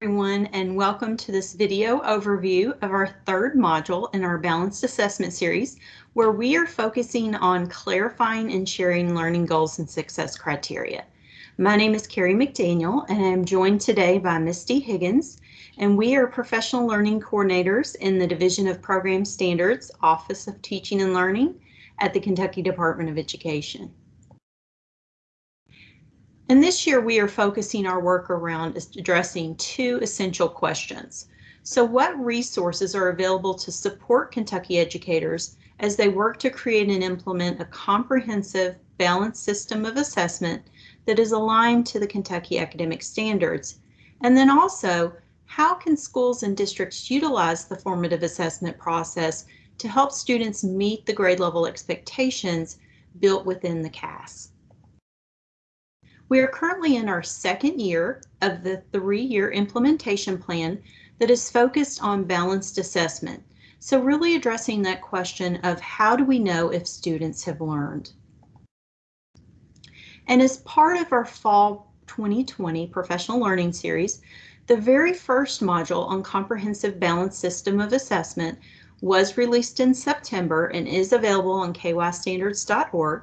everyone and welcome to this video overview of our third module in our balanced assessment series where we are focusing on clarifying and sharing learning goals and success criteria. My name is Carrie McDaniel and I'm joined today by Misty Higgins and we are professional learning coordinators in the Division of Program Standards Office of Teaching and Learning at the Kentucky Department of Education. And this year we are focusing our work around addressing two essential questions. So what resources are available to support Kentucky educators as they work to create and implement a comprehensive, balanced system of assessment that is aligned to the Kentucky academic standards? And then also, how can schools and districts utilize the formative assessment process to help students meet the grade level expectations built within the KAS? We are currently in our second year of the three-year implementation plan that is focused on balanced assessment. So really addressing that question of how do we know if students have learned? And as part of our fall 2020 professional learning series, the very first module on comprehensive balanced system of assessment was released in September and is available on kystandards.org.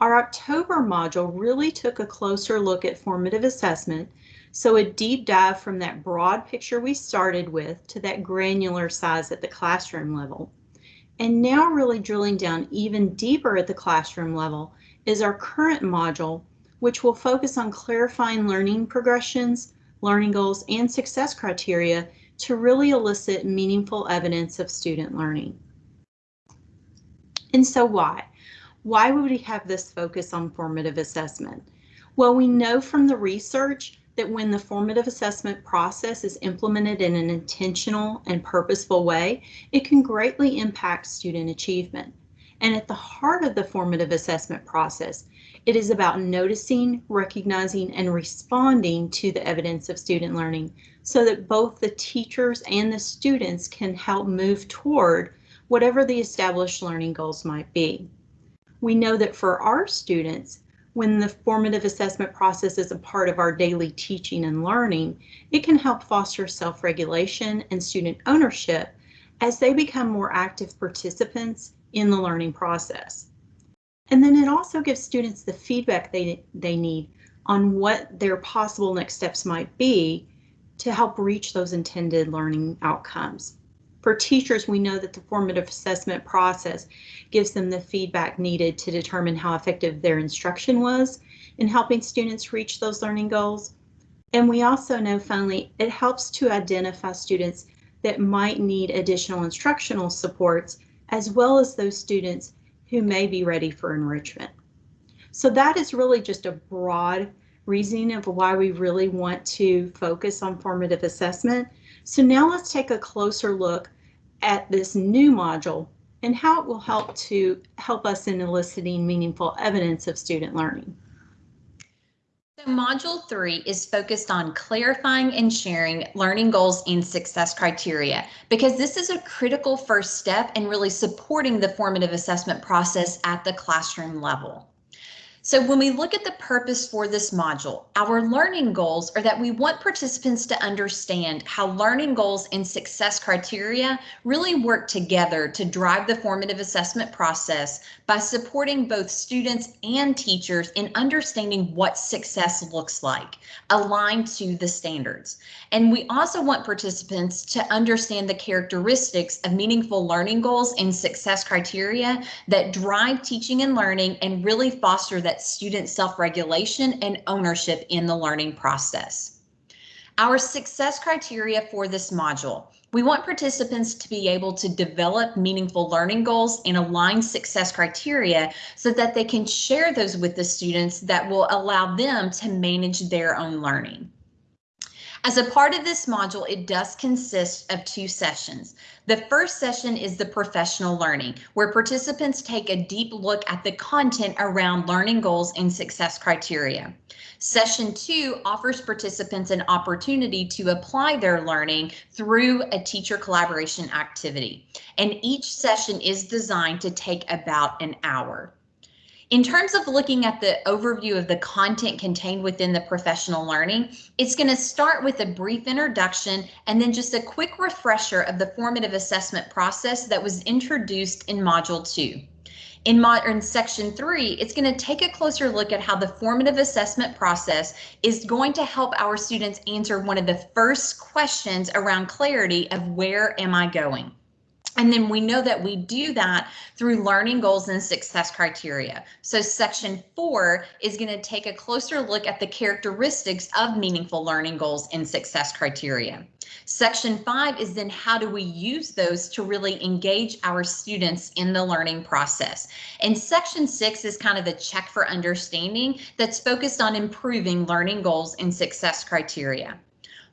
Our October module really took a closer look at formative assessment, so a deep dive from that broad picture we started with to that granular size at the classroom level. And now really drilling down even deeper at the classroom level is our current module, which will focus on clarifying learning progressions, learning goals, and success criteria to really elicit meaningful evidence of student learning. And so why? Why would we have this focus on formative assessment? Well, we know from the research that when the formative assessment process is implemented in an intentional and purposeful way, it can greatly impact student achievement. And at the heart of the formative assessment process, it is about noticing, recognizing, and responding to the evidence of student learning so that both the teachers and the students can help move toward whatever the established learning goals might be we know that for our students, when the formative assessment process is a part of our daily teaching and learning, it can help foster self-regulation and student ownership as they become more active participants in the learning process. And then it also gives students the feedback they, they need on what their possible next steps might be to help reach those intended learning outcomes. For teachers, we know that the formative assessment process gives them the feedback needed to determine how effective their instruction was in helping students reach those learning goals. And we also know finally, it helps to identify students that might need additional instructional supports, as well as those students who may be ready for enrichment. So that is really just a broad reasoning of why we really want to focus on formative assessment. So now let's take a closer look at this new module and how it will help to help us in eliciting meaningful evidence of student learning. So module three is focused on clarifying and sharing learning goals and success criteria because this is a critical first step in really supporting the formative assessment process at the classroom level. So when we look at the purpose for this module, our learning goals are that we want participants to understand how learning goals and success criteria really work together to drive the formative assessment process by supporting both students and teachers in understanding what success looks like, aligned to the standards. And we also want participants to understand the characteristics of meaningful learning goals and success criteria that drive teaching and learning and really foster that student self-regulation and ownership in the learning process. Our success criteria for this module. We want participants to be able to develop meaningful learning goals and align success criteria so that they can share those with the students that will allow them to manage their own learning. As a part of this module, it does consist of two sessions. The first session is the professional learning, where participants take a deep look at the content around learning goals and success criteria. Session two offers participants an opportunity to apply their learning through a teacher collaboration activity, and each session is designed to take about an hour. In terms of looking at the overview of the content contained within the professional learning, it's going to start with a brief introduction and then just a quick refresher of the formative assessment process that was introduced in Module 2. In section three, it's going to take a closer look at how the formative assessment process is going to help our students answer one of the first questions around clarity of where am I going? And then we know that we do that through learning goals and success criteria. So section four is going to take a closer look at the characteristics of meaningful learning goals and success criteria. Section five is then how do we use those to really engage our students in the learning process. And section six is kind of a check for understanding that's focused on improving learning goals and success criteria.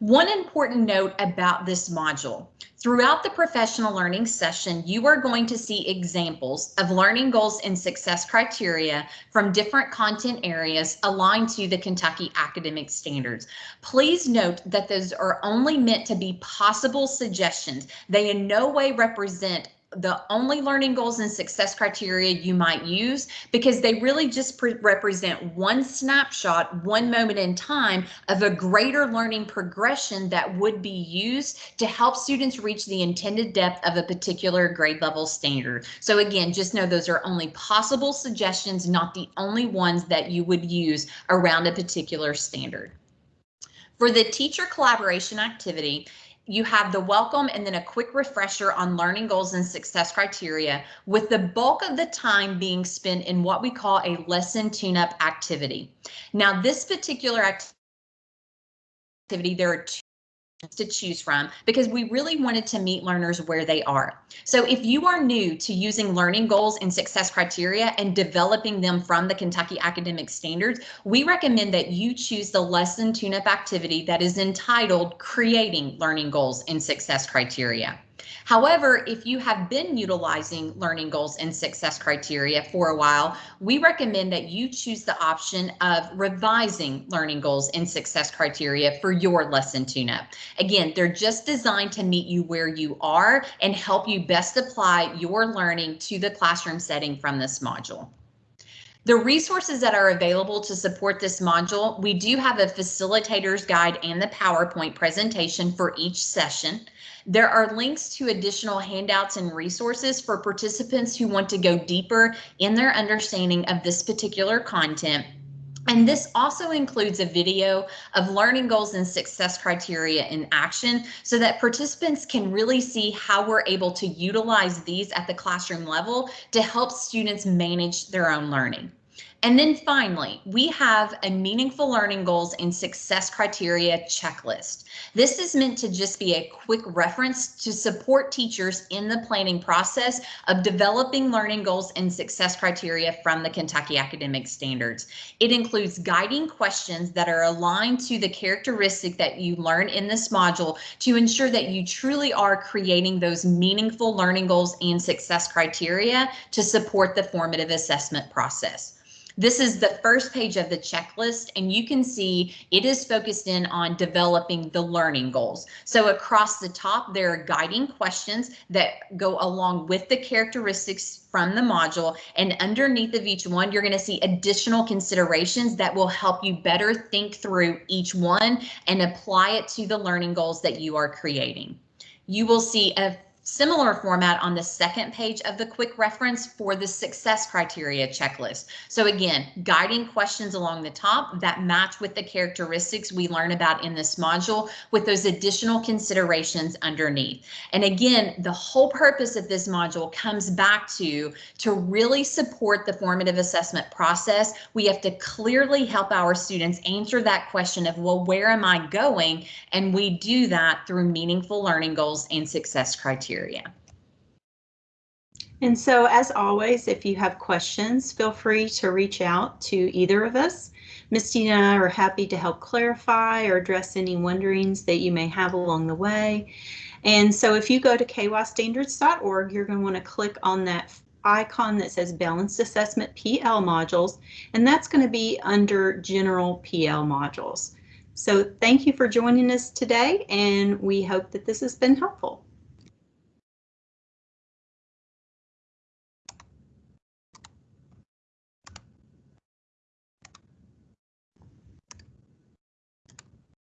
One important note about this module. Throughout the professional learning session, you are going to see examples of learning goals and success criteria from different content areas aligned to the Kentucky academic standards. Please note that those are only meant to be possible suggestions. They in no way represent the only learning goals and success criteria you might use because they really just represent one snapshot, one moment in time of a greater learning progression that would be used to help students reach the intended depth of a particular grade level standard. So again, just know those are only possible suggestions, not the only ones that you would use around a particular standard. For the teacher collaboration activity, you have the welcome and then a quick refresher on learning goals and success criteria with the bulk of the time being spent in what we call a lesson tune-up activity. Now this particular activity, there are two to choose from because we really wanted to meet learners where they are. So if you are new to using learning goals and success criteria and developing them from the Kentucky academic standards, we recommend that you choose the lesson tune-up activity that is entitled creating learning goals and success criteria. However, if you have been utilizing learning goals and success criteria for a while, we recommend that you choose the option of revising learning goals and success criteria for your lesson tune-up. Again, they're just designed to meet you where you are and help you best apply your learning to the classroom setting from this module. The resources that are available to support this module, we do have a facilitator's guide and the PowerPoint presentation for each session. There are links to additional handouts and resources for participants who want to go deeper in their understanding of this particular content. And this also includes a video of learning goals and success criteria in action so that participants can really see how we're able to utilize these at the classroom level to help students manage their own learning. And then finally, we have a meaningful learning goals and success criteria checklist. This is meant to just be a quick reference to support teachers in the planning process of developing learning goals and success criteria from the Kentucky academic standards. It includes guiding questions that are aligned to the characteristic that you learn in this module to ensure that you truly are creating those meaningful learning goals and success criteria to support the formative assessment process. This is the first page of the checklist, and you can see it is focused in on developing the learning goals. So across the top, there are guiding questions that go along with the characteristics from the module. And underneath of each one, you're going to see additional considerations that will help you better think through each one and apply it to the learning goals that you are creating. You will see a Similar format on the second page of the quick reference for the success criteria checklist. So again, guiding questions along the top that match with the characteristics we learn about in this module with those additional considerations underneath. And again, the whole purpose of this module comes back to to really support the formative assessment process. We have to clearly help our students answer that question of, well, where am I going? And we do that through meaningful learning goals and success criteria criteria. And so as always, if you have questions, feel free to reach out to either of us. Misty and I are happy to help clarify or address any wonderings that you may have along the way. And so if you go to kystandards.org, you're going to want to click on that icon that says Balanced Assessment PL modules, and that's going to be under General PL modules. So thank you for joining us today, and we hope that this has been helpful.